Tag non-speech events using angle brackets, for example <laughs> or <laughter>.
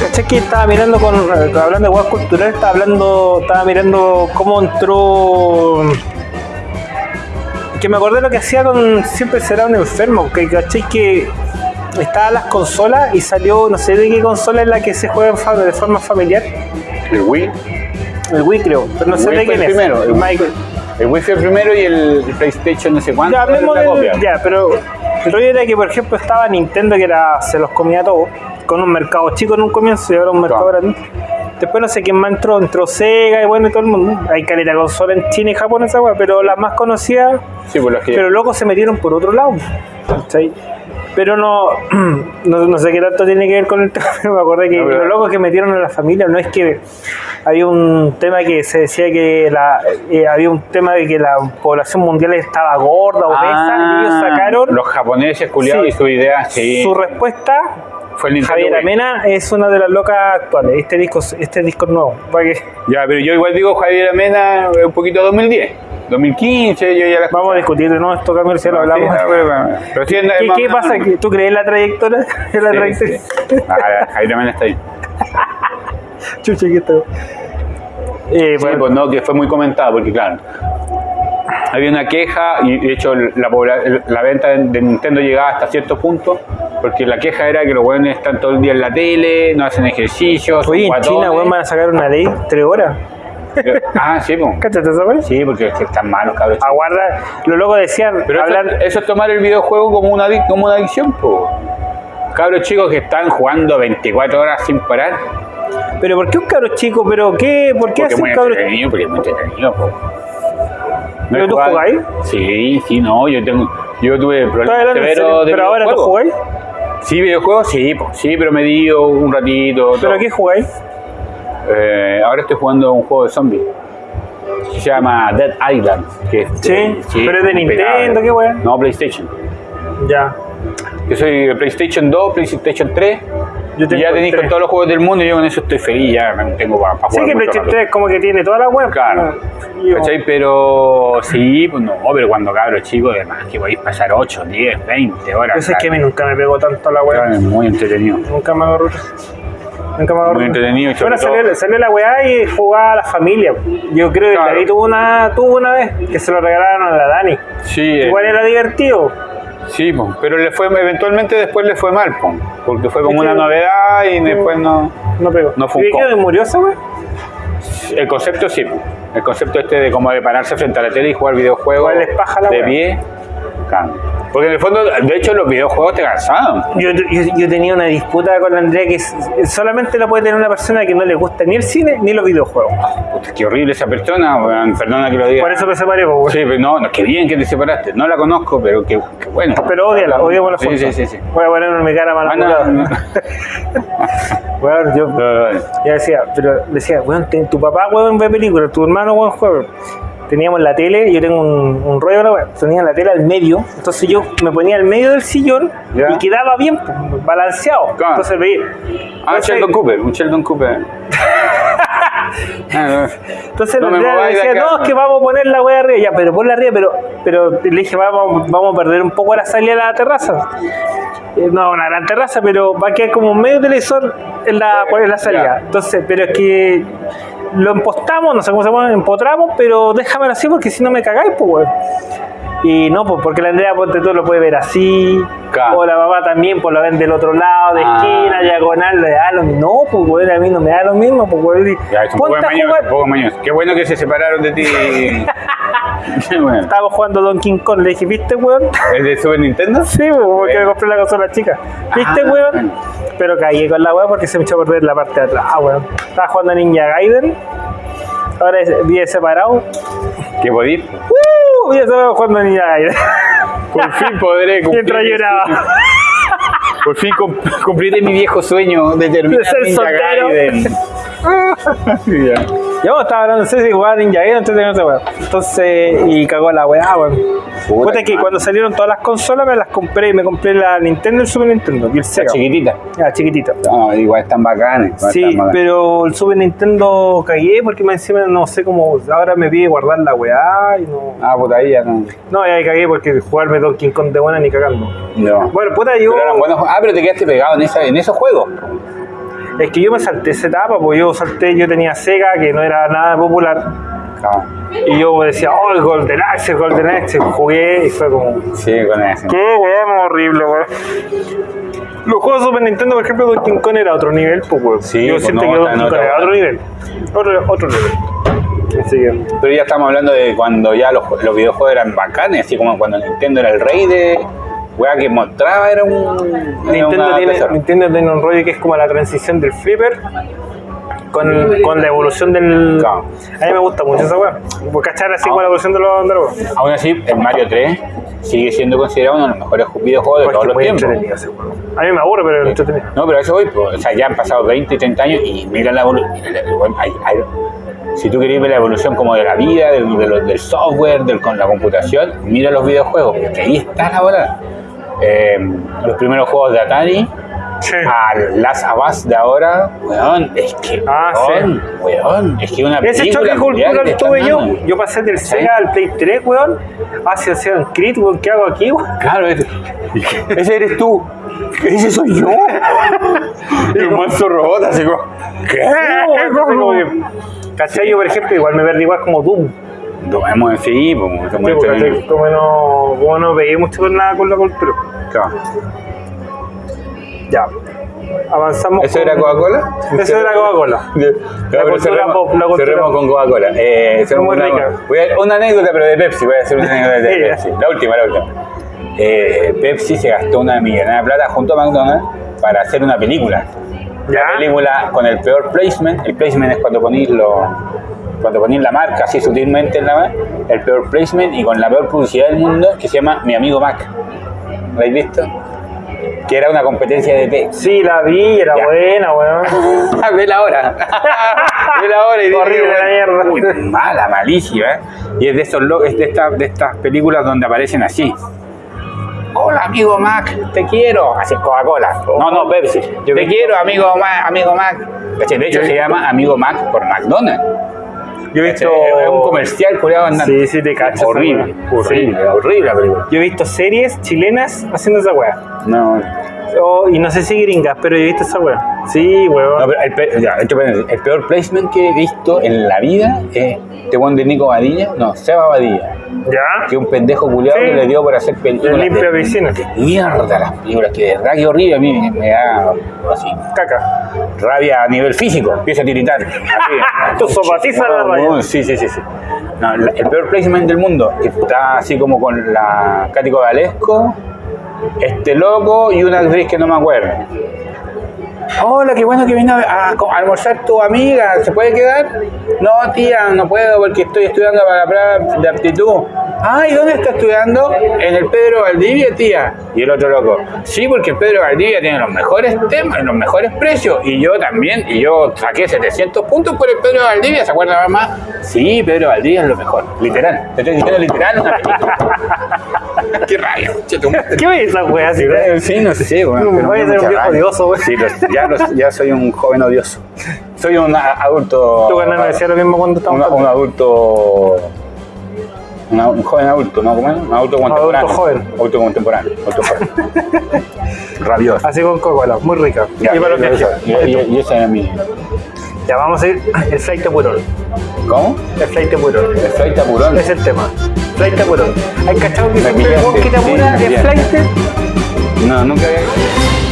¿Cachai que estaba mirando con. hablando de huevas culturales, estaba hablando. Estaba mirando cómo entró. Que me acordé lo que hacía con. Siempre será un enfermo. Que cachai que. Estaban las consolas y salió, no sé de qué consola es la que se juega de forma familiar. El Wii. El Wii creo, pero no sé Wii de quién es. primero, el Michael. El el primero y el PlayStation no sé cuánto. Ya, hablemos del- copia. ya, pero el rollo era que, por ejemplo, estaba Nintendo que era, se los comía todo, con un mercado chico en un comienzo y ahora un mercado Claro. grande. Después no sé quién más entró, entró Sega y bueno, y todo el mundo. Hay caleta de consola en China y Japón, esa weá, pero las más conocidas, Sí, por los que. pero locos se metieron por otro lado. ¿cachai? Pero no, <clears throat> no, no sé qué tanto tiene que ver con el <laughs> tema, pero me acordé que No, los locos que metieron a la familia no es que había un tema que se decía que la, eh, había un tema de que la población mundial estaba gorda, obesa, y ellos sacaron Ah, Los japoneses culiados Sí. y su idea, sí. su respuesta. Fue el Javier. Amena es una de las locas actuales. Este disco, este disco es nuevo. Para que Ya, pero yo igual digo Javier Amena eh, un poquito 2010. 2015, yo ya la vamos a discutir de nuevo esto, si lo No, hablamos. sí, no, pero, sí, ¿Qué, más- pasa? ¿Que ¿Tú crees la trayectoria? <laughs> La Sí, trayectoria. Ah, Javier Amena está ahí. <laughs> Chucha. Eh, bueno, pues no, que fue muy comentado, porque claro, había una queja y de hecho la, la venta de Nintendo llegaba hasta cierto punto, porque la queja era que los buenos están todo el día en la tele, no hacen ejercicio, son Oye, en China, weón, van a sacar una ley tres horas. <laughs> Ah, sí, pues. ¿Cáchate esa weón? Sí, porque es que están malos, cabros. chicos. Aguarda, los locos decían, Pero eso, eso es tomar el videojuego como una, como una adicción, pues. Cabros chicos que están jugando 24 horas sin parar. pero ¿por qué un cabro chico? ¿Pero qué? ¿Por qué Porque es hacen muy cabro entretenido, porque es muy entretenido, po. ¿Pero es tú jugáis? Sí, sí, no, yo tengo, yo tuve ¿Estás problemas severos de ¿Pero ahora tú jugáis? Sí, videojuegos, sí, po, sí, pero me dio un ratito. ¿Pero todo. qué jugáis? Eh, ahora estoy jugando un juego de zombies. Se llama Dead Island. Que es, Sí, pero es de Nintendo. ¿qué wea? No, PlayStation. Ya. Yo soy PlayStation 2, PlayStation 3. Yo y ya tenéis con todos los juegos del mundo y yo con eso estoy feliz, ya me tengo para, para Sí, jugar. que mucho PlayStation rato. 3 como que tiene toda la web. Claro. Yo- ¿Cachai? Pero sí, pues no, pero cuando cabros chicos, además que podéis pasar 8, 10, 20 horas. Yo sé que a mí claro. nunca me pegó tanto la web. Claro, es muy entretenido. Nunca me agarró. Nunca me agarró. Muy entretenido Bueno, salió, la weá y jugaba a la familia. Yo creo que Claro. David tuvo una, tuvo una vez que se lo regalaron a la Dani. Sí, eh, Igual era divertido. sí, pero le fue, eventualmente después le fue mal, porque fue como que- una novedad y después no. No pegó. No ¿Y funcó. qué murió esa weá? El concepto sí, el concepto este de como de pararse frente a la tele y jugar videojuegos de pie, cambia. Porque en el fondo, de hecho, los videojuegos te cansaban. Yo, yo, yo tenía una disputa con la Andrea que solamente la puede tener una persona que no le gusta ni el cine ni los videojuegos. Puta, qué horrible esa persona, weón, perdona que lo diga. Por eso me separé, pues, weón. Sí, pero no, no, qué bien que te separaste. No la conozco, pero qué, qué bueno. Pero odiala, odiamos la Sí, sí, sí, sí. Voy a ponerme mi cara mala. Ah, no, no. <laughs> Weón, yo, No, decía, pero decía, weón, tu papá, weón, ve películas, tu hermano, weón, juega. Teníamos la tele, yo tengo un, un rollo, tenía la tele al medio, entonces yo me ponía al medio del sillón Ya. y quedaba bien balanceado. Claro. Entonces veía. Ah, Entonces- Sheldon Cooper, un Sheldon Cooper. <laughs> Ah. Entonces No me de decía, acá. no, es que vamos a poner la weá arriba, ya, pero ponla arriba, pero, pero le dije, vamos, vamos a perder un poco la salida de la terraza. Eh, No, una gran terraza, pero va a quedar como un medio televisor en la, en la salida. Ya. Entonces, pero es que lo empostamos, no sé cómo se llama, empotramos, pero déjamelo así porque si no me cagáis, pues, weón. Y no, pues porque la Andrea Ponte tú lo puede ver así, Claro. o la mamá también, pues lo ven del otro lado, de Ah. esquina, diagonal, le da lo mismo. No, pues weón, a mí no me da lo mismo, pues weón. Ya, es un poco mañoso, un poco mañoso. Qué bueno que se separaron de ti. <laughs> Qué bueno. Estábamos jugando Donkey Kong, le dije, ¿viste, weón? ¿Es de Super Nintendo? Sí, pues, porque me Bueno. compré la consola chica. ¿Viste, Ah, weón? Pero caí con la weón porque se me echó a perder la parte de atrás, weón. Estaba jugando a Ninja Gaiden. Ahora vive separado. ¿Qué podís? ¡Uh! Ya estaba jugando a Ninja Gaiden. Por fin podré <laughs> cumplir. Mientras mi lloraba. Por fin cum- cumpliré mi viejo sueño de terminar De ser Ninja soltero. Gaiden. <laughs> Yo estaba hablando, no sé si jugaba Ninja Gaiden, entonces no sé, weón. Entonces, y cagó la weá, weón. Puta que cuando salieron todas las consolas me las compré, me compré la Nintendo y el Super Nintendo y el Sega. Chiquitita. Ah, chiquitita. No, igual están bacanes. Sí, están bacanes. pero el Super Nintendo cagué porque me encima no sé cómo. Ahora me pide guardar la weá y no. Ah, puta, ahí ya no. No, ya cagué porque jugarme Donkey Kong de buena ni cagando. No. Bueno, puta, yo. Pero eran buenos. Ah, pero te quedaste pegado en, esa, en esos juegos. Es que yo me salté esa etapa, porque yo salté, yo tenía Sega que no era nada popular. Y yo decía, oh, el Golden Axe, el Golden Axe. Jugué y fue como. sí, con ese. Qué weón horrible, weón. Los juegos de Super Nintendo, por ejemplo, Donkey Kong era otro nivel, pues, weón. Sí, Yo pues, siento no, que Donkey Kong era otro nivel. Otro, otro nivel. Así que. Pero ya estamos hablando de cuando ya los, los videojuegos eran bacanes, así como cuando Nintendo era el rey de. Weá que mostraba era un. era Nintendo tiene, tesoro. Nintendo tiene un rollo que es como la transición del flipper con, con la evolución del. Claro. A mí me gusta mucho esa weá. Porque cachar así con la evolución de los de los juegos. Aún así, el Mario 3 sigue siendo considerado uno de los mejores videojuegos de Porque todos los tiempos. ese. A mí me aburre, pero es entretenido. No, pero eso voy, pues, o sea, ya han pasado 20 y 30 años y mira la evolución. Si tú querés ver la evolución como de la vida, del, del software, del, con la computación, mira los videojuegos, porque ahí está la bola. Eh, los primeros juegos de Atari, Sí. al Last of Us de ahora, weón, es que, Ah, weón, weón, es que una Ese choque cultural tuve yo. Yo pasé del Sega al Play 3, weón. Hacia Assassin's Creed, weón. ¿Qué hago aquí, weón? Claro, ese, <laughs> ese eres tú. Ese soy yo. <laughs> un monstruo robot, así como. ¿Qué? Como que- ¿Cachai? Yo, por ejemplo, igual me verde igual como Doom. No, hemos en sí, pues, como Sí, porque, ¿cachai? Como no, como no pegué mucho con nada con la cultura. Claro. Ya. Avanzamos. ¿Eso con- era Coca-Cola? Eso era Coca-Cola. <laughs> Cultura cerremos, cerremos con Coca-Cola. Eh, Muy rica. una, voy a, una anécdota, pero de Pepsi. Voy a hacer una anécdota de. <laughs> Pepsi. La última, la última. Eh, Pepsi se gastó una millonada de plata junto a McDonald's para hacer una película. Ya. La película con el peor placement. El placement es cuando ponís lo, cuando ponís la marca así sutilmente en la mano. El peor placement y con la peor publicidad del mundo que se llama Mi Amigo Mac. ¿Lo habéis visto? Que era una competencia de Pepsi. Sí, la vi, era Ya. buena, weón. <laughs> Vela ahora. <laughs> Vela ahora y Horrible la mierda. uy, mala, malísima. ¿eh? Y es de estos lo- es de, esta- de estas películas donde aparecen así. Hola amigo Mac, te quiero. Así es Coca-Cola. No, no, Pepsi. Yo te quiero, amigo Mac, amigo Mac. De hecho, se llama Amigo Mac por McDonald's. Yo he visto. Es un comercial culiado andando. Sí, sí, te cacho. Horrible, horrible, horrible la película. Yo he visto series chilenas haciendo esa weá. No, Oh, y no sé si gringas, pero yo he visto esa weá. Sí, weón. No, pero el, pe- ya, esto, espérate, el peor placement que he visto en la vida es este one de Nico Badilla, no, Seba Badilla, ¿Ya? que un pendejo culiado Sí. que le dio por hacer películas. El limpia de- piscina. de mierda las películas, que de verdad que horrible a mí me da así, Caca. rabia a nivel físico, empieza a tiritar. <laughs> Así. La. No, Sí, sí, sí. sí. No, la- el peor placement del mundo que está así como con la Cático Valesco, este loco y una actriz que no me acuerdo. Hola, qué bueno que vino a, almorzar tu amiga. ¿Se puede quedar? No, tía, no puedo porque estoy estudiando para la prueba de aptitud. Ay, ¿dónde está estudiando? En el Pedro Valdivia, tía. Y el otro loco. Sí, porque el Pedro Valdivia tiene los mejores temas, los mejores precios. Y yo también. Y yo saqué 700 puntos por el Pedro Valdivia. ¿Se acuerda mamá? Sí, Pedro Valdivia es lo mejor. Literal. Te estoy diciendo literal <laughs> qué rabia. ¿Qué ves esa weá? así? Sí, no sé, bueno, Mm, pero voy a ser un viejo odioso, güey. Sí, ya, los- ya soy un joven odioso. Soy un adulto. Canal me decía lo mismo cuando estábamos. un adulto. una- un joven adulto, ¿no? ¿Cómo es? Un adulto contemporáneo. joven. Adulto contemporáneo. Adulto joven. <laughs> Rabioso. Así con Coca-Cola, muy rica. Ya, y para los y, viajes. ese era mi. Ya vamos a ir. <laughs> El flight de Purón. ¿Cómo? El flight de Purón. El flight tapurón. Es el tema. Flight de Purón. ¿Hay cachado que siempre sí, apura me es flight? No, nunca había.